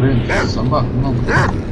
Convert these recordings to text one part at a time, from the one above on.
不是什么？弄不懂。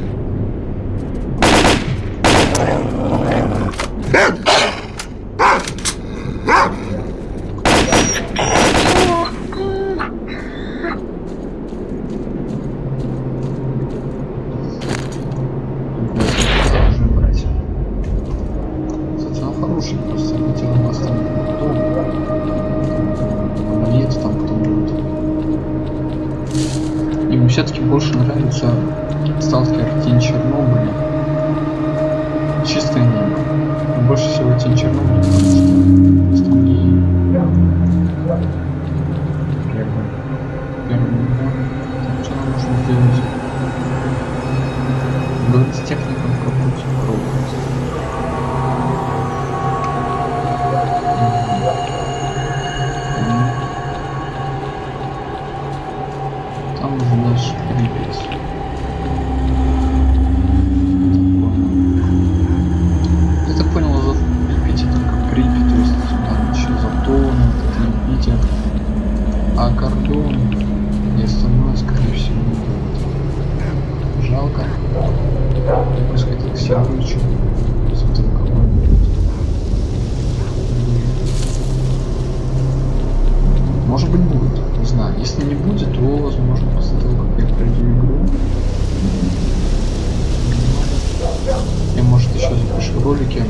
ролике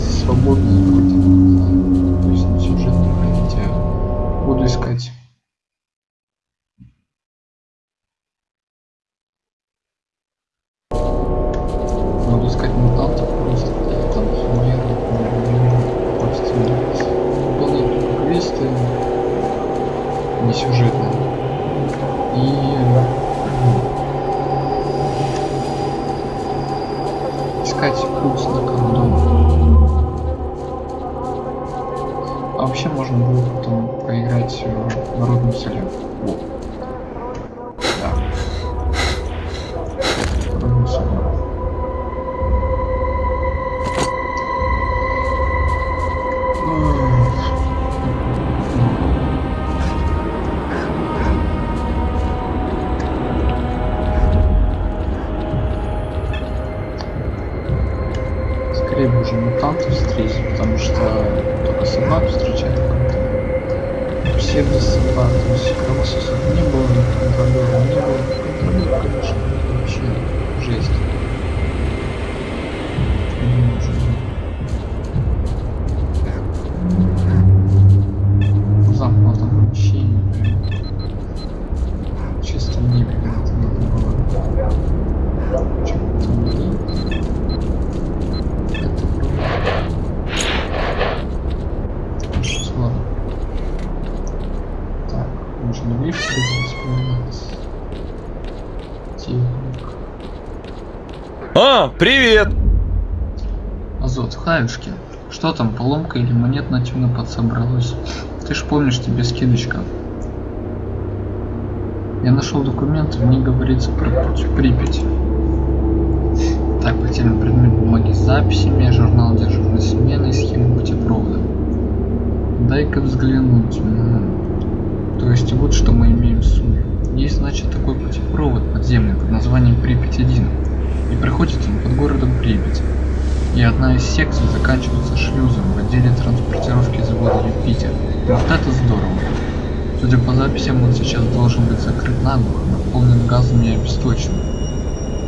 свободные, сюжетные, хотя буду искать. Привет! Азот, хаюшки, что там, поломка или монет на темно подсобралось? Ты ж помнишь, тебе скидочка. Я нашел документ, в ней говорится про путь Припять. Так, потерян предмет бумаги с записями, журнал дежурной смены, схема путепровода. Дай-ка взглянуть. М -м -м. То есть вот что мы имеем в сумме. Есть, значит, такой путепровод подземный под названием Припять-1 и приходится под городом Припять. И одна из секций заканчивается шлюзом в отделе транспортировки завода Юпитер. Вот это здорово. Судя по записям, он сейчас должен быть закрыт наглухо, наполнен газом и обесточен.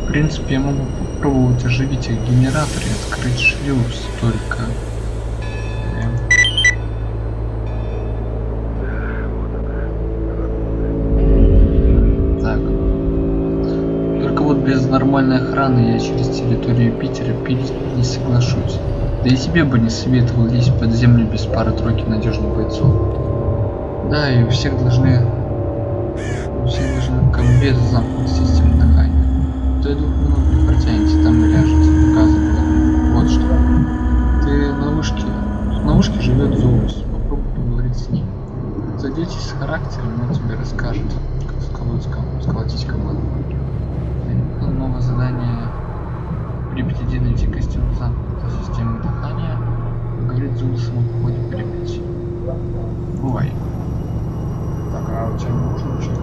В принципе, я могу попробовать оживить их генераторы и открыть шлюз, только... через территорию Питера пилить не соглашусь. Да и тебе бы не советовал лезть под землю без пары-тройки надежных бойцов. Да, и у всех должны... У всех должны комбез замкнуть систему дыхания. И двух минут не протянете, там и ляжете. Наказываю. Вот что. Ты на вышке. На вышке живет Зоус. Попробуй поговорить с ним. Садитесь с характером, он тебе расскажет, как сколотить, сколотить команду. И Новое задание Припяти найти костюм замкнутой системы дыхания. Зоусом о походе в. Бывай. Так, а у тебя можно что-то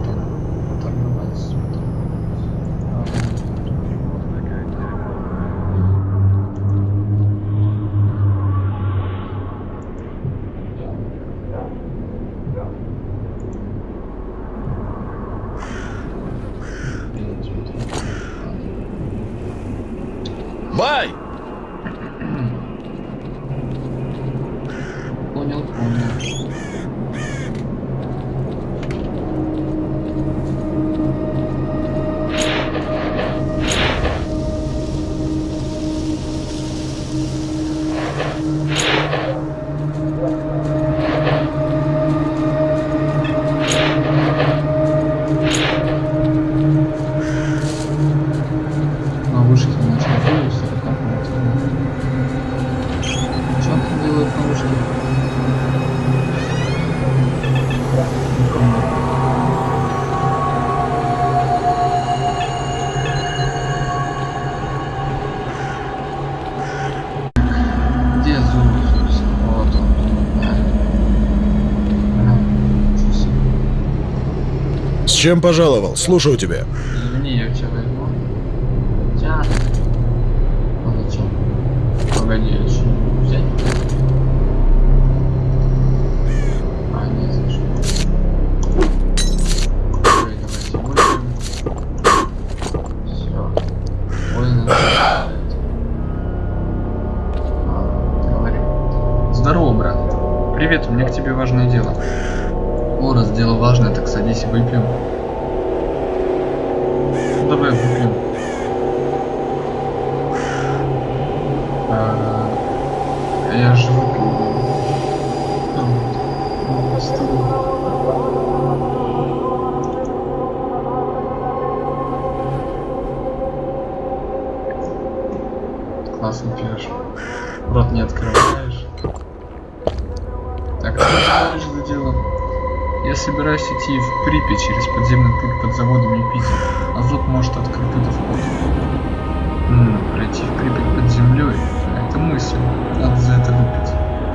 Чем пожаловал? Слушаю тебя.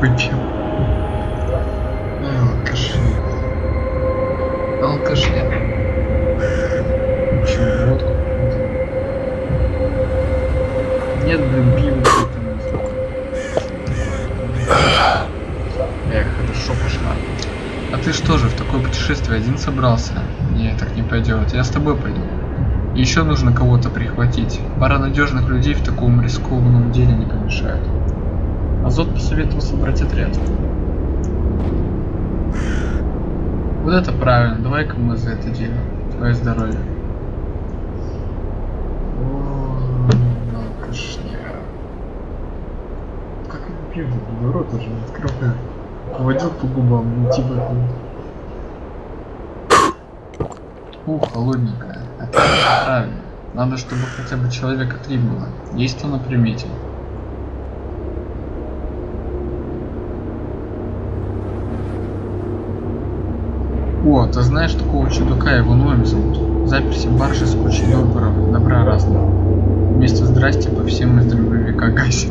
Ай, алкаши. Алкаши. Почему водку? Нет, блин, пиво Эх, хорошо пошла. А ты что же, в такое путешествие один собрался? Не, так не пойдет. Я с тобой пойду. Еще нужно кого-то прихватить. Пара надежных людей в таком рискованном деле не помешает. Азот посоветовал собрать отряд. Вот это правильно. Давай-ка мы за это дело. Твое здоровье. О. Как я пью, рот уже не открываю. Водил по губам, ну типа. Ух, холодненькая. Правильно. Надо, чтобы хотя бы человека три было. Есть кто на примете. О, ты знаешь такого чудака, его Ноем зовут. Заперся в барже с кучей добра, добра разного. Вместо здрасте по всем из дробовика гасит.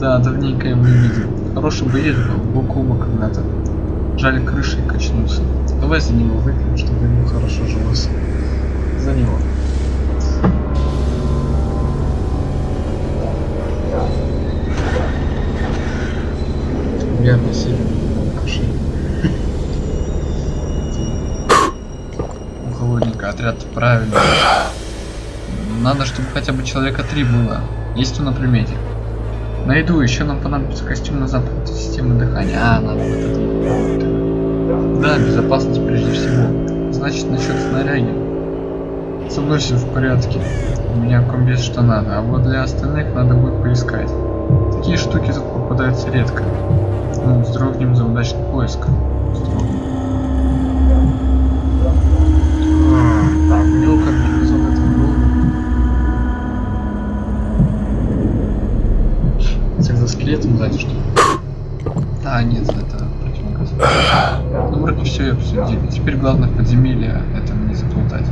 Да, давненько его не видел. Хороший боец был, бок о бок когда-то. Жаль, крышей качнулся. Давай за него выпьем, чтобы ему хорошо жилось. За него. Верно, сильно. Отряд правильно. Надо, чтобы хотя бы человека три было. Есть кто на примете? Найду, еще нам понадобится костюм на запад системы дыхания. А, надо вот это. Да, безопасность прежде всего. Значит, насчет снаряги. Со мной все в порядке. У меня комбез что надо, а вот для остальных надо будет поискать. Такие штуки тут попадаются редко. Ну, вздрогнем за удачный поиск. Вздрогнем. А, Так, мелко организован этот был. Экзоскелетом сзади что ли? А, нет, это противогаз. Ну, вроде все и обсудили. Теперь главное в подземелье это не заплутать.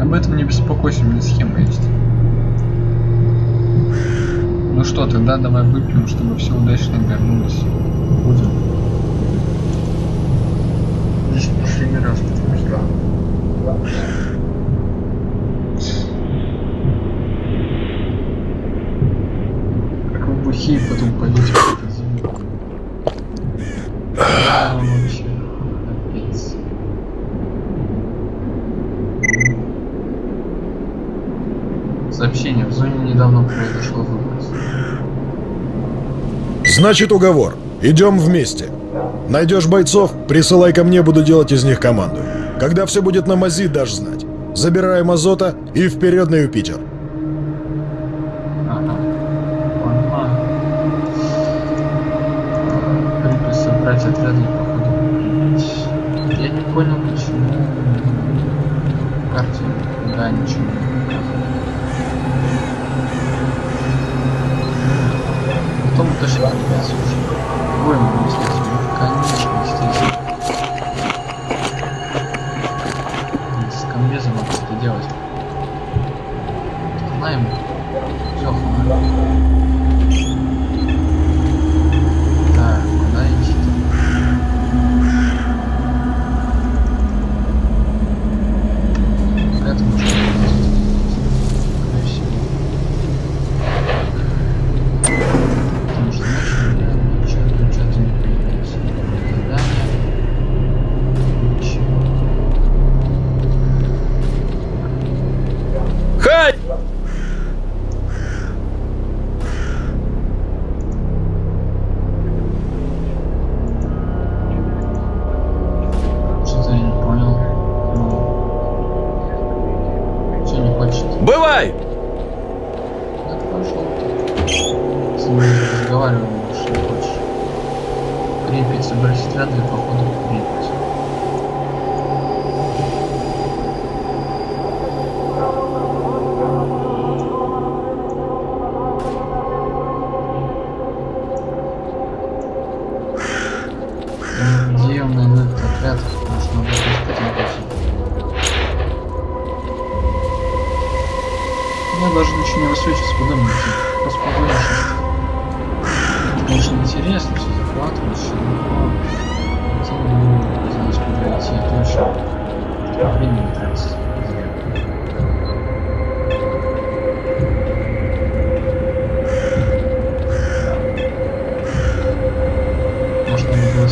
Об этом не беспокойся, у меня схема есть. Ну что, тогда давай выпьем, чтобы все удачно обернулось. Будем. Здесь последний раз, потому что... Как вы бухие потом пойдете в подземелье. А, вообще, капец. Сообщение. В зоне недавно произошло выброс. Значит, уговор. Идем вместе. Найдешь бойцов, присылай ко мне, буду делать из них команду. Когда все будет на мази, дашь знать. Забираем азота и вперед на Юпитер. Ага. Собрать. Я не понял, 要好了。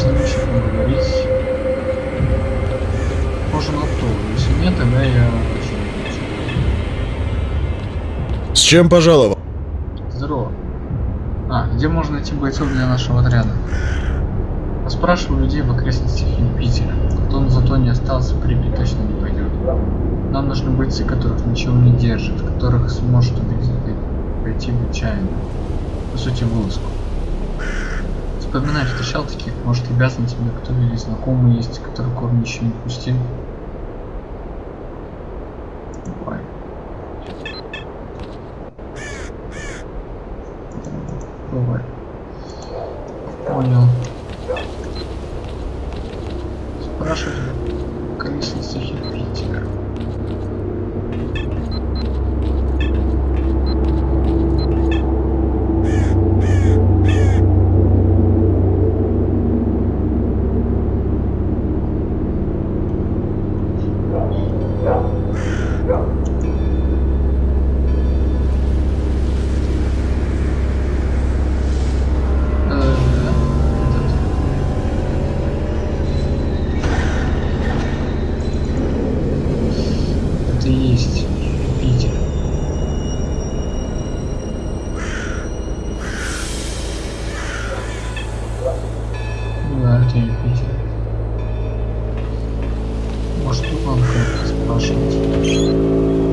Может, надо было с ним еще поговорить. Можно на то. Если нет, тогда я хочу. С чем пожаловал? Здорово. А, где можно найти бойцов для нашего отряда? Поспрашиваю людей в окрестностях Юпитера. Кто на зато не остался, Припять точно не пойдет. Нам нужны бойцы, которых ничего не держит, которых сможет убить, пойти в отчаяние. По сути, вылазку. Вспоминай, встречал таких, может, на тебе кто или знакомый есть, который корм еще не пустил. Надо кого-то спрашивать.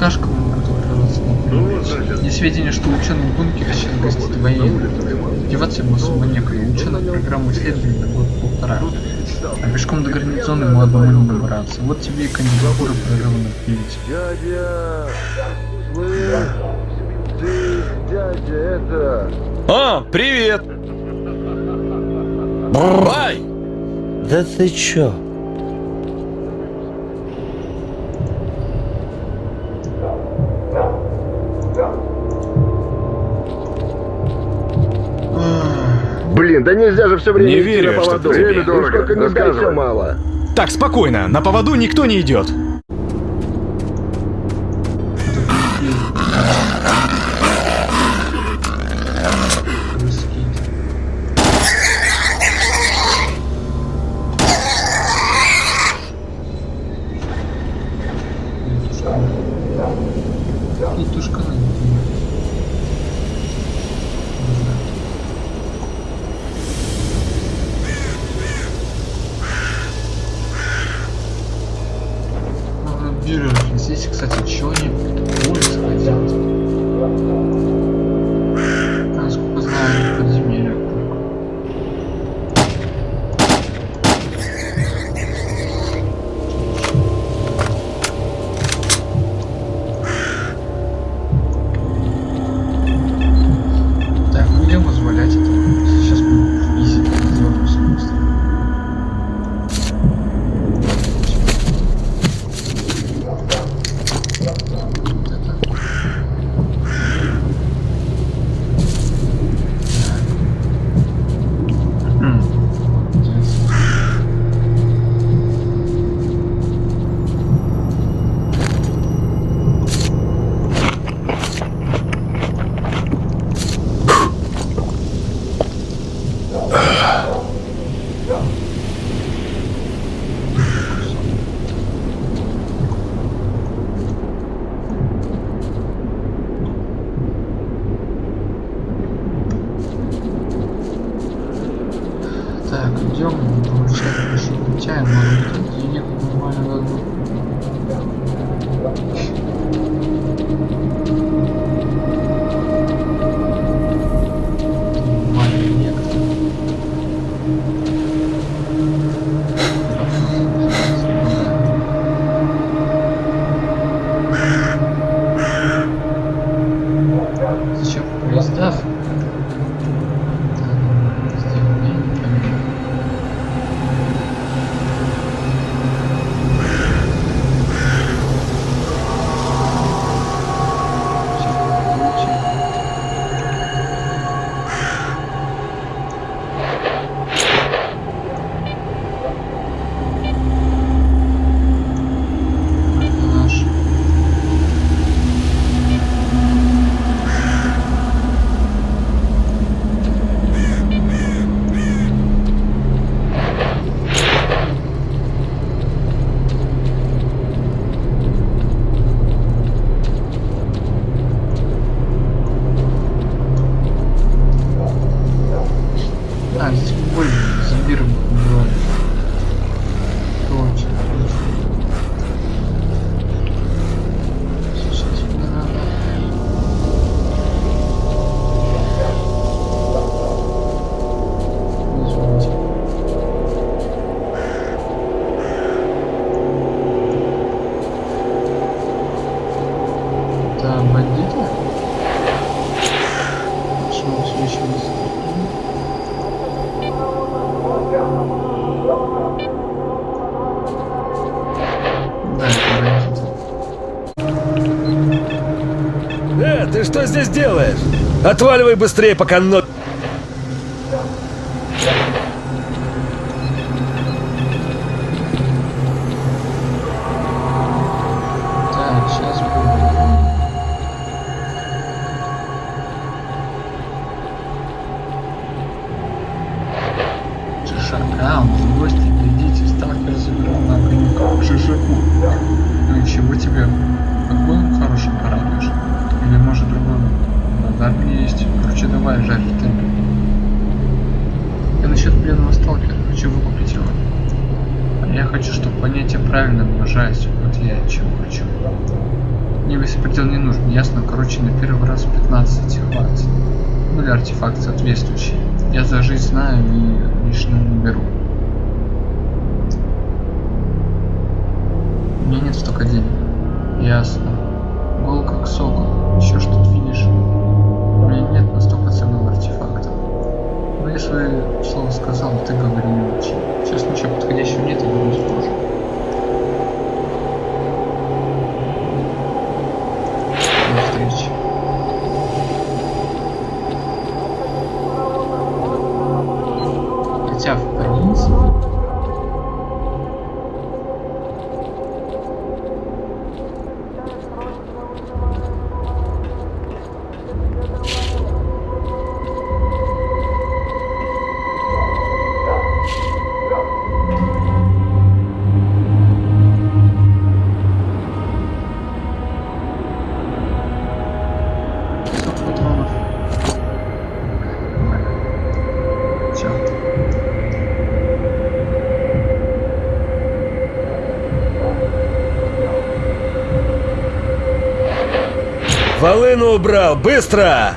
На Припять? Есть сведения, что ученый в бункере сейчас гостит военный. Деваться ему особо некуда. Ученая программа исследований на год полтора. А пешком до гарнизона мы одному не добраться. Вот тебе и кандидатура прорыва на Припять. Дядя! Слышь? Ты, дядя, это... А, привет! Ай! Да ты чё? Да нельзя же все время Не верю, на что поводу. ты Время тебе. дорого, сколько не дай, все мало. Так, спокойно, на поводу никто не идет. Отваливай быстрее, пока но... Шишаку. Ну и чего тебе? Огонь хороший порадуешь? Там есть. Короче, давай жарь ты. Я насчет пленного сталкера. Хочу выкупить его. А я хочу, чтобы понятие правильно выражались. Вот я чего хочу. Мне весь предел не нужен, ясно? Короче, на первый раз 15 хватит. Ну или артефакт соответствующий. Я за жизнь знаю и лишнего не беру. У меня нет столько денег. Ясно. Гол как сокол. Еще что-то видишь. У меня нет настолько ценного артефакта. Но если слово сказал, ты говори не учи. Сейчас ничего подходящего нет, и думаю тоже. Волыну убрал! Быстро!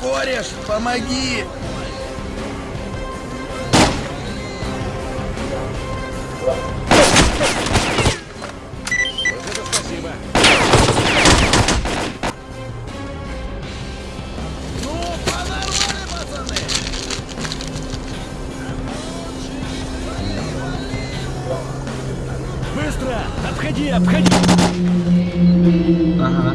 Кореш, помоги! Обходи, обходи! Ага.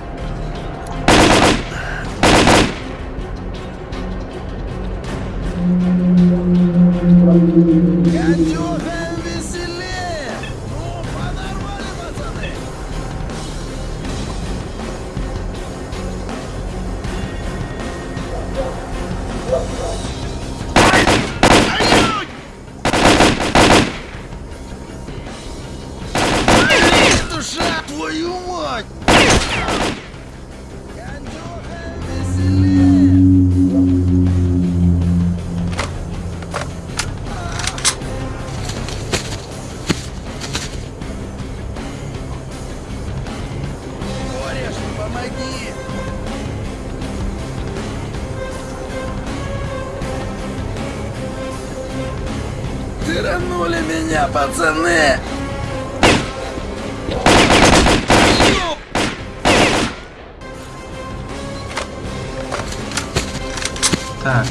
Так.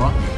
О.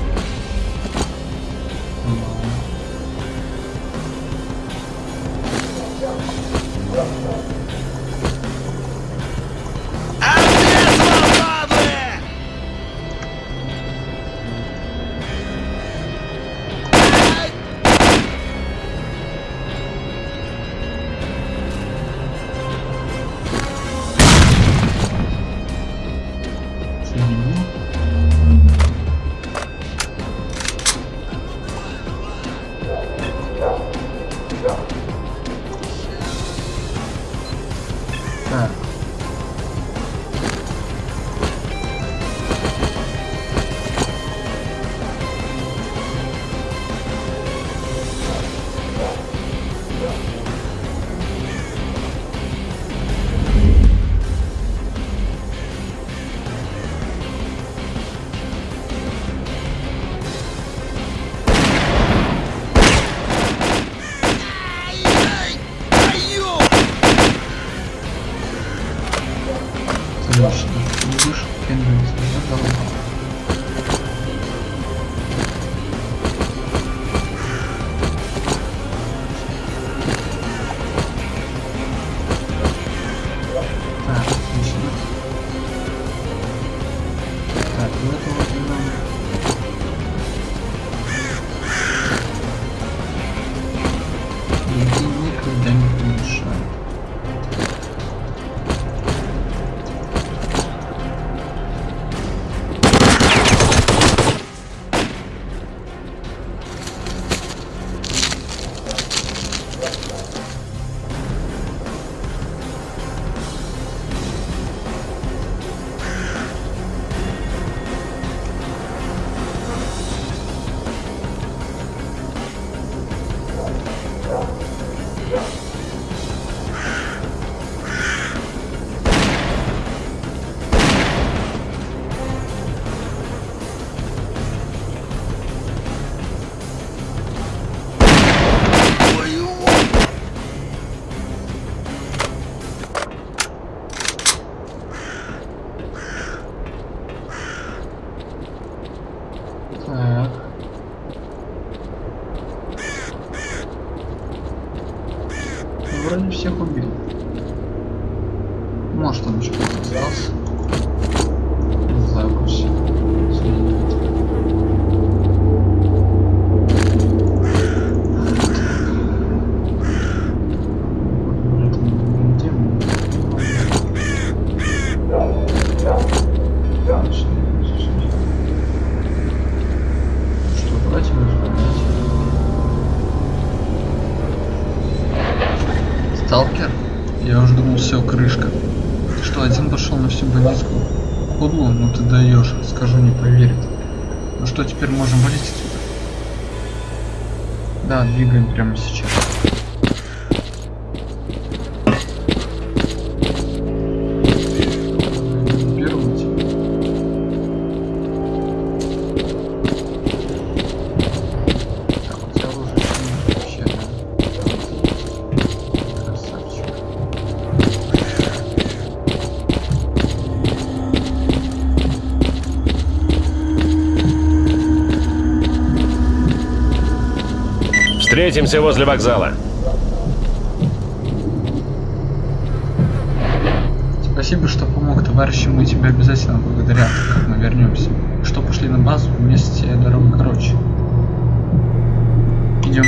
всех убил. Сталкер? Я уже думал, все, крышка. Что, один пошел на всю бандитскую худлу? Ну ты даешь, скажу, не поверит. Ну что, теперь можем валить отсюда? Да, двигаем прямо сейчас. Встретимся возле вокзала. Спасибо, что помог, товарищи. Мы тебя обязательно благодарят, как мы вернемся. Что пошли на базу, вместе дорога короче. Идем.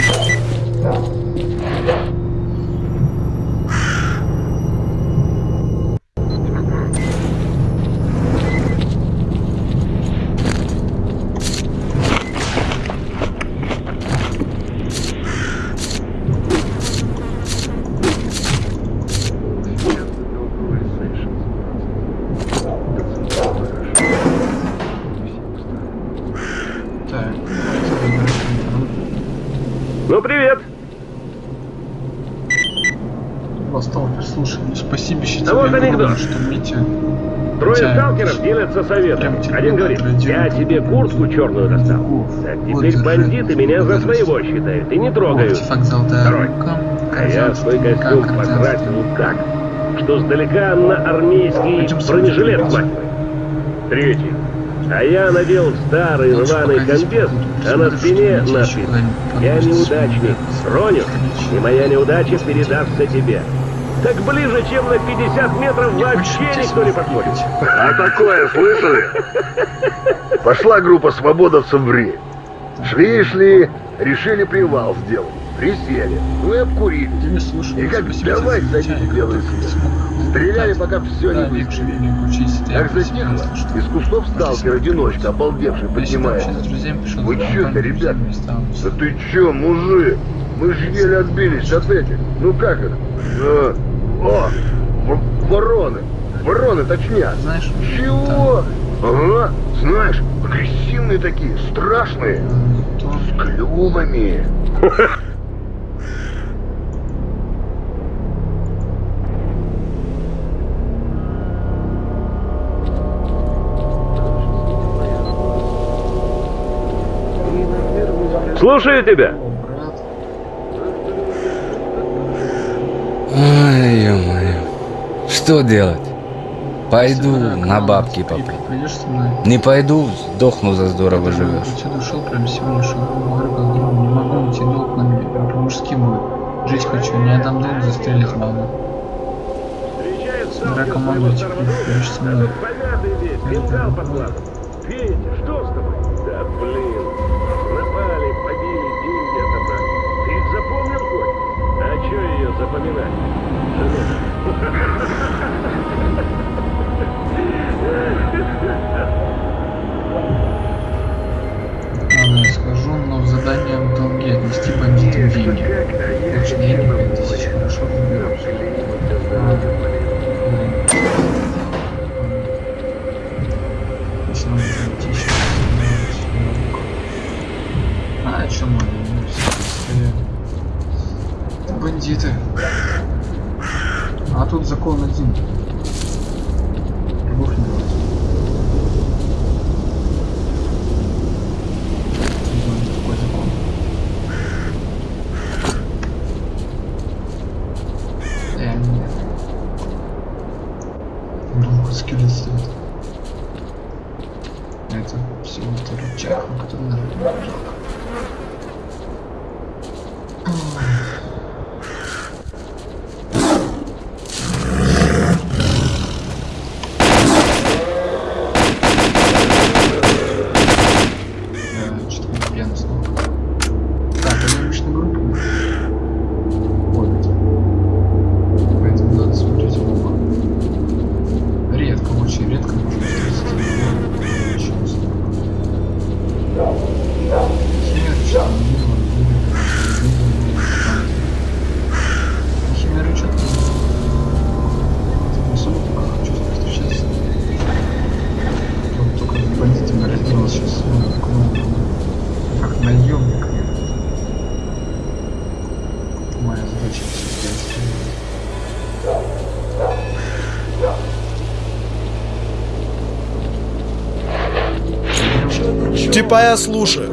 Трое сталкеров делятся советом. Один говорит, я тебе куртку черную достал. Так теперь бандиты меня за своего считают и не трогают. Второй. А я свой костюм покрасил так, что сдалека на армейский бронежилет смахивает. Третий. А я надел старый рваный комбез, а на спине надпись «Я неудачник, Ронин, и моя неудача передастся тебе». Так ближе, чем на 50 метров, вообще никто не подходит. А такое слышали? Пошла группа свободовцев в Ри. Шли-шли, решили привал сделать. Присели, ну и слушаю. И как давай за садись замечание, белый свет. Стреляли, пока все не выстрелили. Как затихло, из кустов сталкер одиночка, обалдевший, поднимается. Вы компанию, ребят? Да ты чё, мужик? Мы же еле отбились от этих. Ну как их? Э, о, вороны. Вороны, точнее. Знаешь, Чего? Ага, знаешь, агрессивные такие, страшные. С клювами. Слушаю тебя. о, брат. Ой, ё-моё. Что делать? Пойду на бабки. Пойдешь со мной? Не пойду, сдохну за здорово живешь. Отсюда ушел прямо сегодня, шел. Говорю, не могу уйти, долг на мне. Я по-мужски будет. Жить хочу, не отдам долг, застрелить маму. Команду, теперь пойдешь со мной. Глазом. Петя, что с тобой? Да блин, Жену. Ладно, я скажу, но в задание в долги отнести бандитам деньги. Лучше денег 5000, хорошо разберусь. А. Если надо зайти сейчас, А, чё надо? Ну, все стоят. Это бандиты. А тут закон один. Типа я слушаю.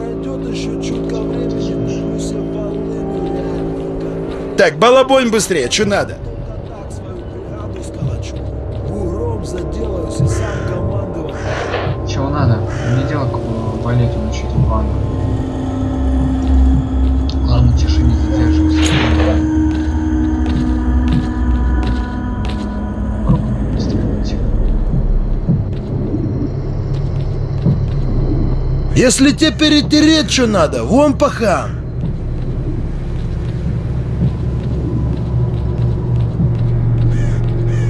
Так, балабонь быстрее, что надо? Если тебе перетереть что надо, вон пахам.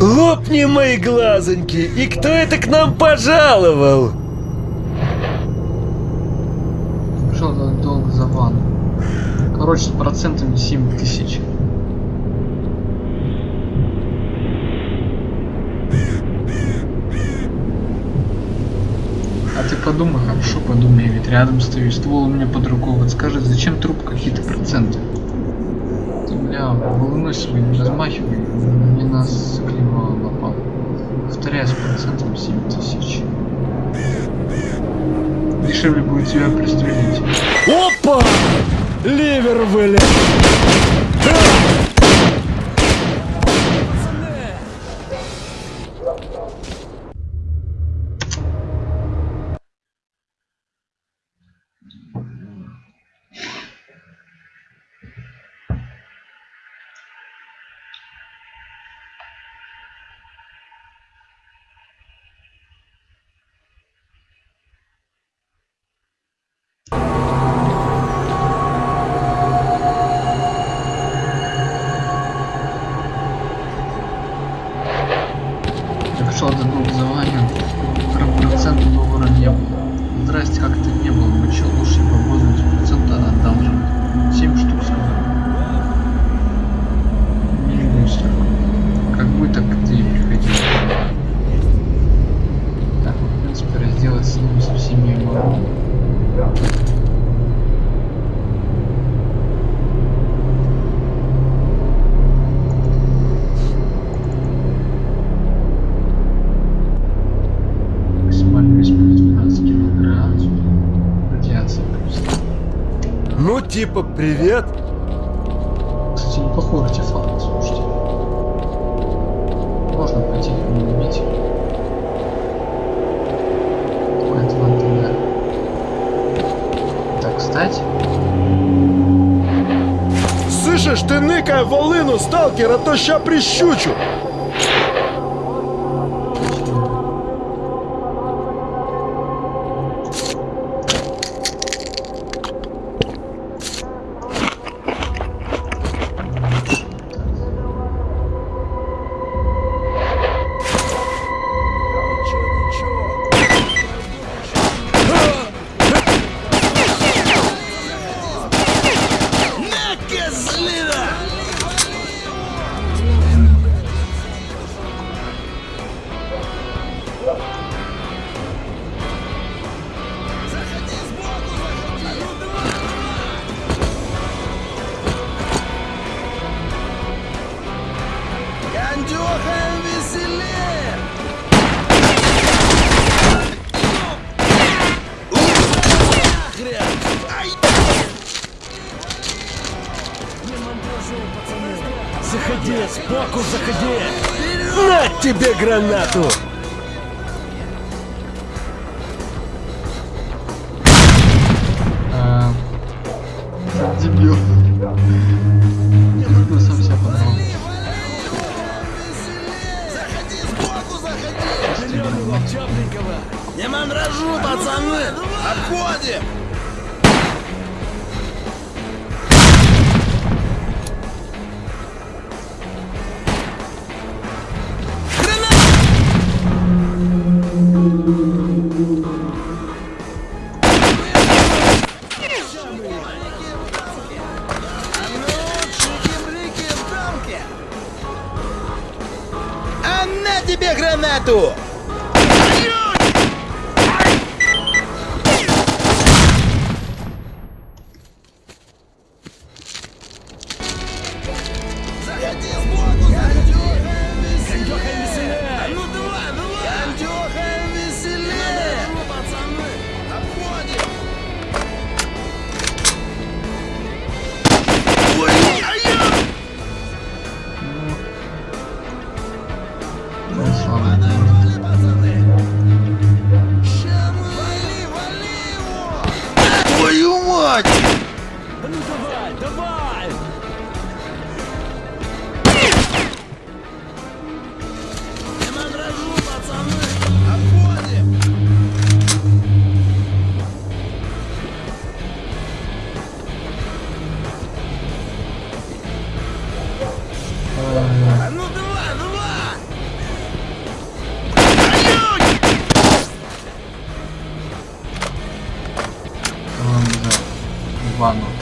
Лопни мои глазоньки! И кто это к нам пожаловал? Что долг за ванну? Короче, с процентами 7 тысяч. А ты подумай, хорошо подумай, ведь рядом стоишь, ствол у меня под рукой, вот скажи, зачем труп какие-то проценты? Ты, бля, волной своей не размахивай, не нас клево напал. Повторяю, с процентом 7 тысяч. Дешевле будет тебя пристрелить. Опа! Ливер вылез! Ну, типа, привет. Кстати, неплохой артефакт, слушайте. Можно пойти не убить. Так, встать. Слышишь, ты ныкай волыну, сталкер, а то ща прищучу. Гранату. Ванну.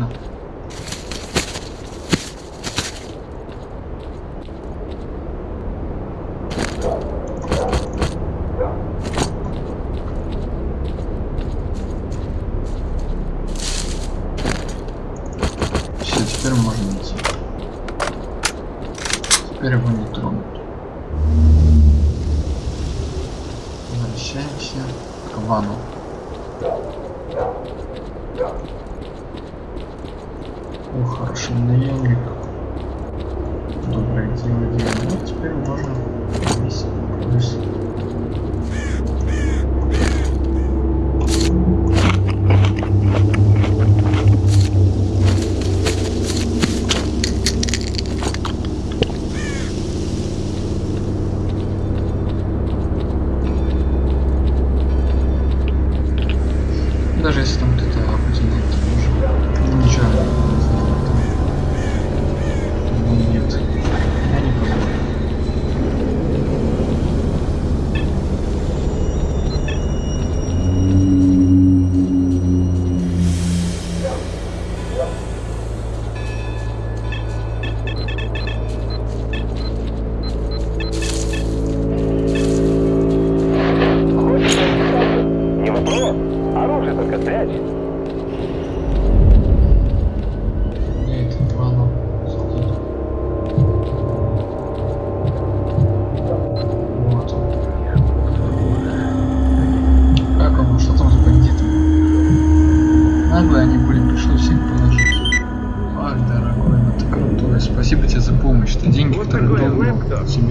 no.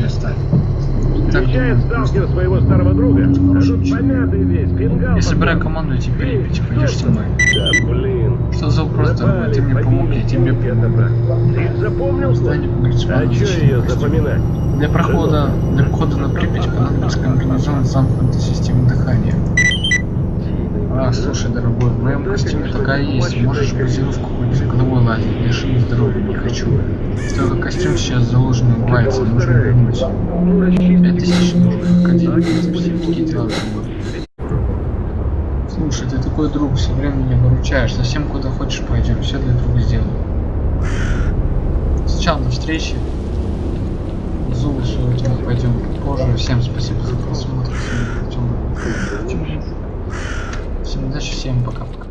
Оставил. Так Встречает сталкер своего старого друга, помятый весь, фингал Я собираю команду и тебе Припяти, пойдешь со мной. Да блин. Что за вопрос такой? Ты мне помог, я тебе помогу. Ты запомнил? Здание А что ее запоминать? Для прохода, для похода на Припять понадобится комбинезон замкнутой системы дыхания. А, слушай, дорогой, в моем костюме такая есть. Можешь базировку хоть головой лазить. Лиши здоровья не хочу. Только костюм сейчас заложен и убивается, нужно вернуть. Ну. Пять тысяч нужно один. Все такие дела бы. Слушай, ты такой друг, все время меня выручаешь. Совсем куда хочешь пойдем, все для друга сделаю. Сначала до встречи. Зубы сегодня пойдем позже. Всем спасибо за просмотр. Всем, всем удачи, всем пока-пока.